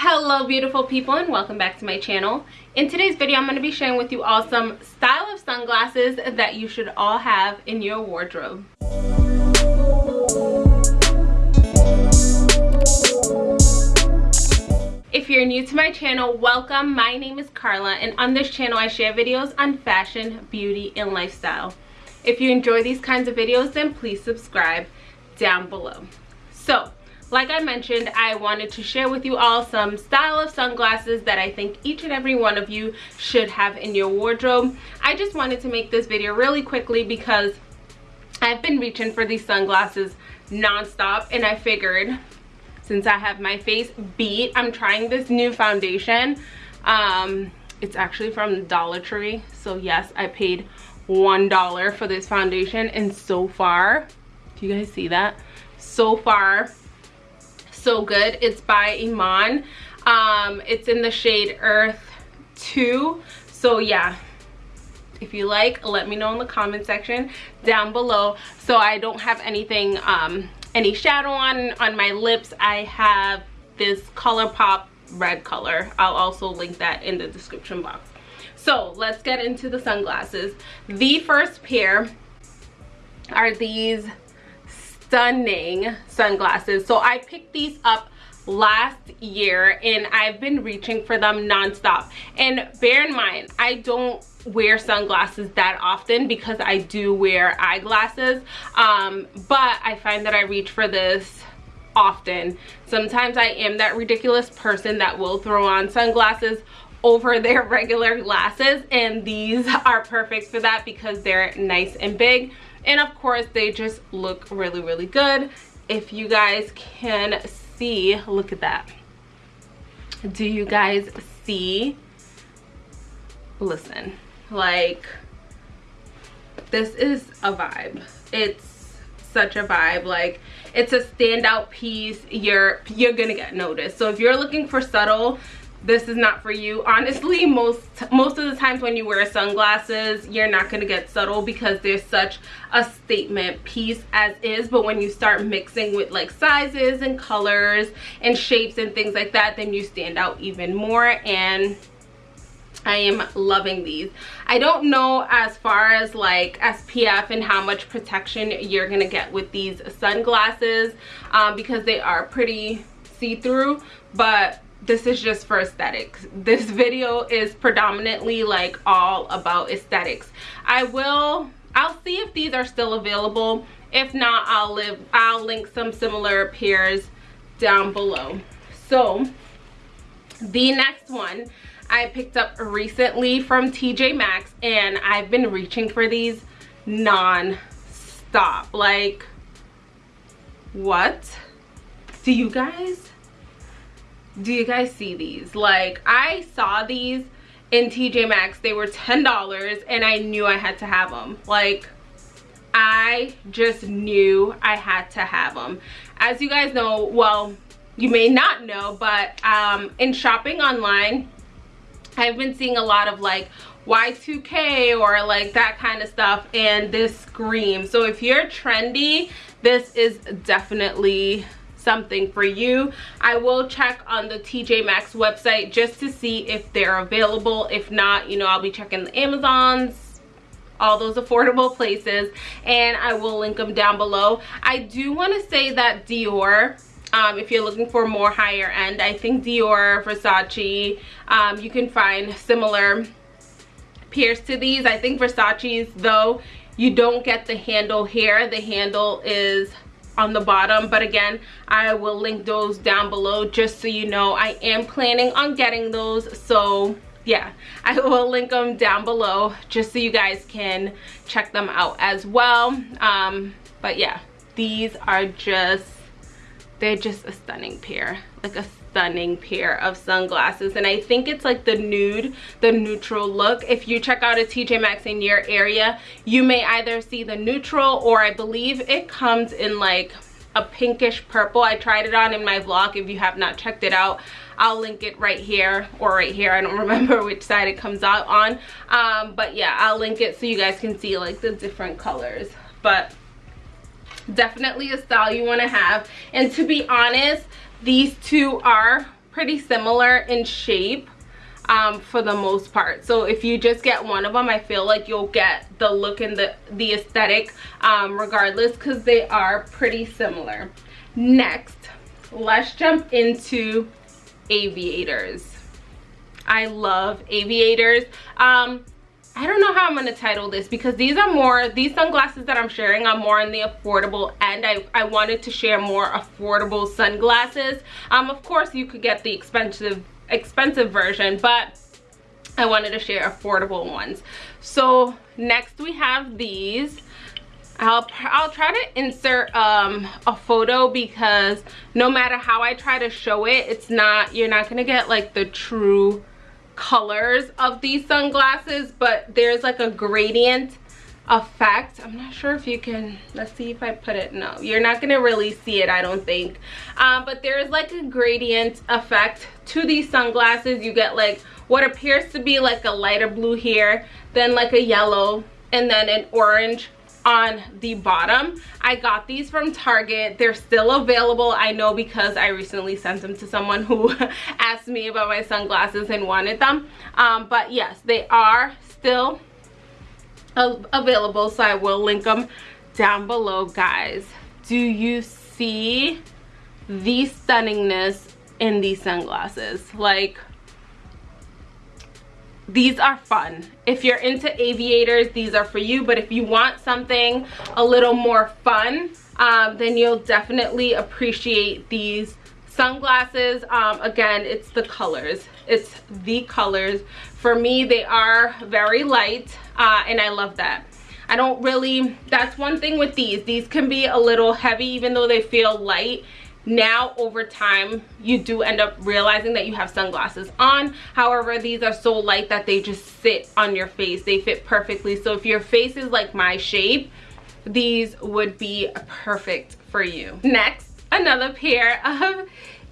hello beautiful people and welcome back to my channel in today's video i'm going to be sharing with you all some style of sunglasses that you should all have in your wardrobe If you're new to my channel, welcome. My name is Carla and on this channel I share videos on fashion, beauty, and lifestyle. If you enjoy these kinds of videos, then please subscribe down below. So, like I mentioned, I wanted to share with you all some style of sunglasses that I think each and every one of you should have in your wardrobe. I just wanted to make this video really quickly because I've been reaching for these sunglasses nonstop and I figured since I have my face beat, I'm trying this new foundation. Um, it's actually from Dollar Tree. So yes, I paid $1 for this foundation and so far, do you guys see that? So far, so good. It's by iman. Um it's in the shade earth 2 so yeah. If you like let me know in the comment section down below. So i don't have anything um any shadow on on my lips. I have this ColourPop red color. I'll also link that in the description box. So let's get into the sunglasses. The first pair are these stunning sunglasses so i picked these up last year and I've been reaching for them nonstop. And bear in mind, I don't wear sunglasses that often because I do wear eyeglasses. Um, but I find that I reach for this often. Sometimes I am that ridiculous person that will throw on sunglasses over their regular glasses and these are perfect for that because they're nice and big and of course they just look really really good. If you guys can see look at that. Do you guys see? Listen like this is a vibe. It's such a vibe. Like it's a standout piece. You're you're gonna get noticed. So if you're looking for subtle this is not for you. Honestly most most of the times when you wear sunglasses you're not going to get subtle because there's such a statement piece as is. But when you start mixing with like sizes and colors and shapes and things like that then you stand out even more. And I am loving these. I don't know as far as like SPF and how much protection you're going to get with these sunglasses um, because they are pretty see-through. But this is just for aesthetics. This video is predominantly like all about aesthetics. I will i'll see if these are still available. If not i'll live i'll link some similar pairs down below. So the next one i picked up recently from tj maxx and i've been reaching for these non-stop. Like what? Do you guys do you guys see these? Like i saw these in tj maxx. They were ten dollars and i knew i had to have them like i just knew i had to have them as you guys know well you may not know but um in shopping online i've been seeing a lot of like y2k or like that kind of stuff and this scream so if you're trendy this is definitely something for you. I will check on the tj maxx website just to see if they're available. If not you know i'll be checking the amazons all those affordable places and i will link them down below. I do want to say that dior um, if you're looking for more higher end i think dior versace um, you can find similar pairs to these. I think versace's though you don't get the handle here. The handle is on the bottom but again i will link those down below just so you know i am planning on getting those so yeah i will link them down below just so you guys can check them out as well um but yeah these are just they're just a stunning pair like a stunning pair of sunglasses and i think it's like the nude the neutral look if you check out a tj maxx in your area you may either see the neutral or i believe it comes in like a pinkish purple i tried it on in my vlog if you have not checked it out I'll link it right here or right here. I don't remember which side it comes out on. Um, but yeah, I'll link it so you guys can see like the different colors. But definitely a style you want to have. And to be honest, these two are pretty similar in shape um, for the most part. So if you just get one of them, I feel like you'll get the look and the, the aesthetic um, regardless because they are pretty similar. Next, let's jump into aviators. I love aviators. Um, I don't know how I'm going to title this because these are more, these sunglasses that I'm sharing are more on the affordable end. I, I wanted to share more affordable sunglasses. Um, of course, you could get the expensive expensive version, but I wanted to share affordable ones. So next we have these. I'll, I'll try to insert um, a photo because no matter how I try to show it, it's not, you're not gonna get like the true colors of these sunglasses, but there's like a gradient effect. I'm not sure if you can let's see if i put it no you're not gonna really see it i don't think. Um, but there's like a gradient effect to these sunglasses. You get like what appears to be like a lighter blue here then like a yellow and then an orange on the bottom. I got these from target. They're still available i know because i recently sent them to someone who asked me about my sunglasses and wanted them. Um, but yes they are still available so i will link them down below guys. Do you see the stunningness in these sunglasses? Like these are fun. If you're into aviators these are for you but if you want something a little more fun um, then you'll definitely appreciate these sunglasses. Um, again it's the colors. It's the colors. For me they are very light uh, and I love that. I don't really that's one thing with these. These can be a little heavy even though they feel light now over time you do end up realizing that you have sunglasses on however these are so light that they just sit on your face they fit perfectly so if your face is like my shape these would be perfect for you next another pair of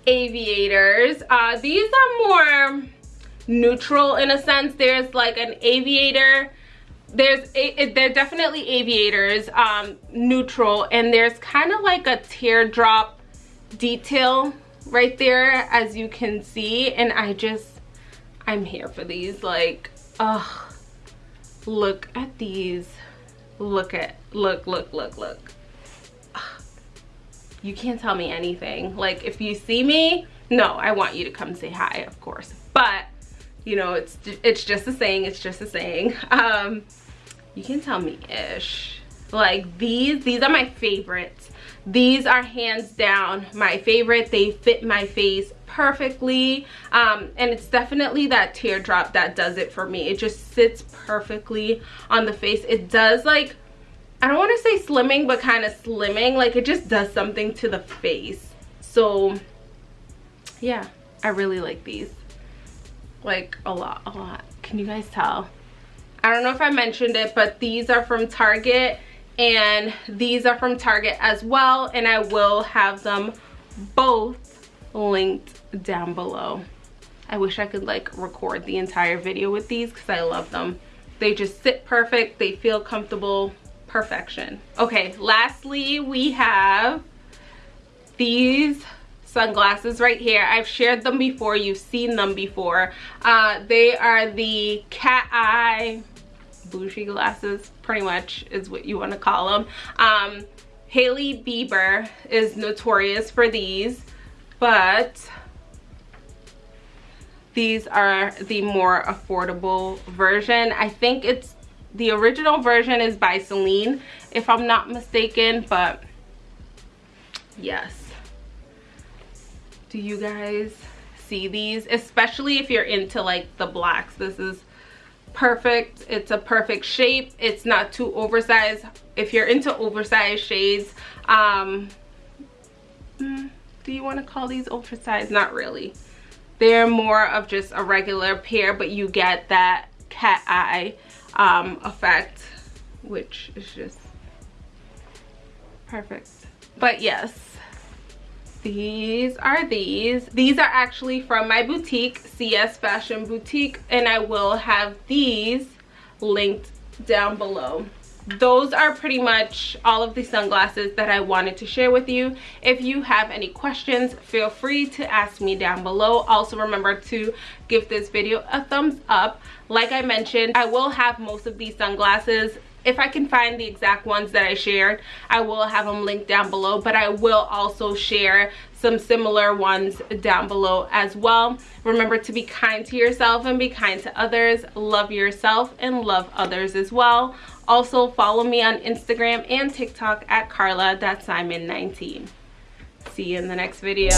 aviators. Uh, these are more neutral in a sense. There's like an aviator. There's they're definitely aviators, um, neutral, and there's kind of like a teardrop detail right there, as you can see. And I just, I'm here for these. Like, oh, look at these. Look at, look, look, look, look you can't tell me anything like if you see me no i want you to come say hi of course but you know it's it's just a saying it's just a saying um you can tell me ish like these these are my favorites these are hands down my favorite they fit my face perfectly um, and it's definitely that teardrop that does it for me it just sits perfectly on the face it does like I don't want to say slimming, but kind of slimming. Like it just does something to the face. So yeah, I really like these. Like a lot, a lot. Can you guys tell? I don't know if I mentioned it, but these are from Target and these are from Target as well. And I will have them both linked down below. I wish I could like record the entire video with these because I love them. They just sit perfect. They feel comfortable perfection. Okay, lastly, we have these sunglasses right here. I've shared them before. You've seen them before. Uh, they are the cat eye bougie glasses, pretty much is what you want to call them. Um, Hailey Bieber is notorious for these, but these are the more affordable version. I think it's the original version is by Celine, if I'm not mistaken, but yes. Do you guys see these? Especially if you're into like the blacks. This is perfect. It's a perfect shape. It's not too oversized. If you're into oversized shades, um, hmm, do you want to call these oversized? Not really. They're more of just a regular pair, but you get that cat eye um, effect, which is just perfect. But yes, these are these. These are actually from my boutique, CS Fashion Boutique, and I will have these linked down below. those are pretty much all of the sunglasses that I wanted to share with you. If you have any questions, feel free to ask me down below. Also remember to give this video a thumbs up. Like I mentioned, I will have most of these sunglasses if I can find the exact ones that I shared, I will have them linked down below, but I will also share some similar ones down below as well. Remember to be kind to yourself and be kind to others. Love yourself and love others as well. Also follow me on Instagram and TikTok at carla.simon19. See you in the next video.